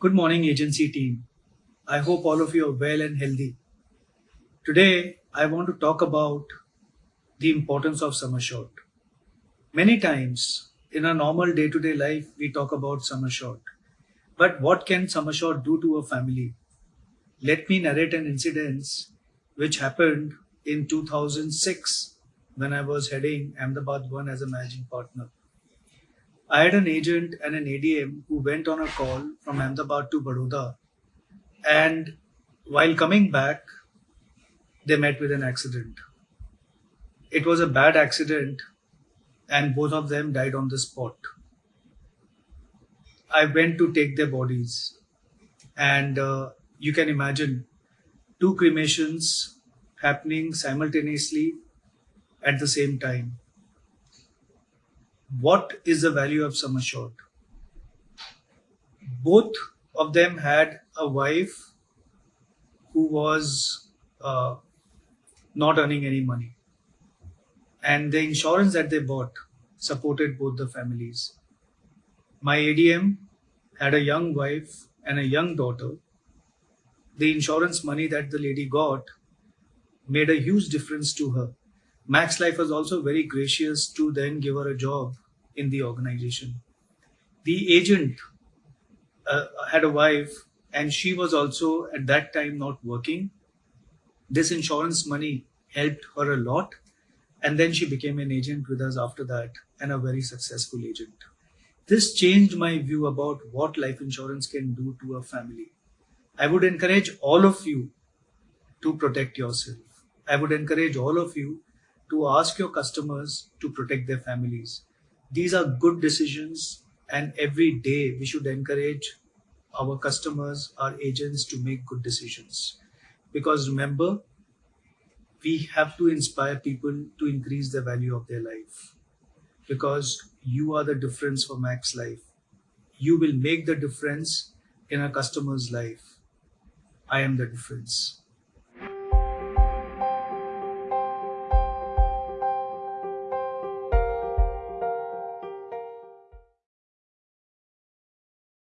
Good morning, agency team. I hope all of you are well and healthy. Today, I want to talk about the importance of sum assured. Many times in our normal day to day life, we talk about sum assured. But what can sum assured do to a family? Let me narrate an incident which happened in 2006 when I was heading Ahmedabad 1 as a managing partner. I had an agent and an ADM who went on a call from Ahmedabad to Baroda and while coming back, they met with an accident. It was a bad accident and both of them died on the spot. I went to take their bodies and uh, you can imagine two cremations happening simultaneously at the same time. What is the value of sum assured? Both of them had a wife who was uh, not earning any money. And the insurance that they bought supported both the families. My ADM had a young wife and a young daughter. The insurance money that the lady got made a huge difference to her. Max Life was also very gracious to then give her a job in the organization. The agent uh, had a wife and she was also at that time not working. This insurance money helped her a lot. And then she became an agent with us after that and a very successful agent. This changed my view about what life insurance can do to a family. I would encourage all of you to protect yourself. I would encourage all of you to ask your customers to protect their families. These are good decisions and every day we should encourage our customers, our agents to make good decisions. Because remember, we have to inspire people to increase the value of their life. Because you are the difference for Max Life. You will make the difference in a customer's life. I am the difference.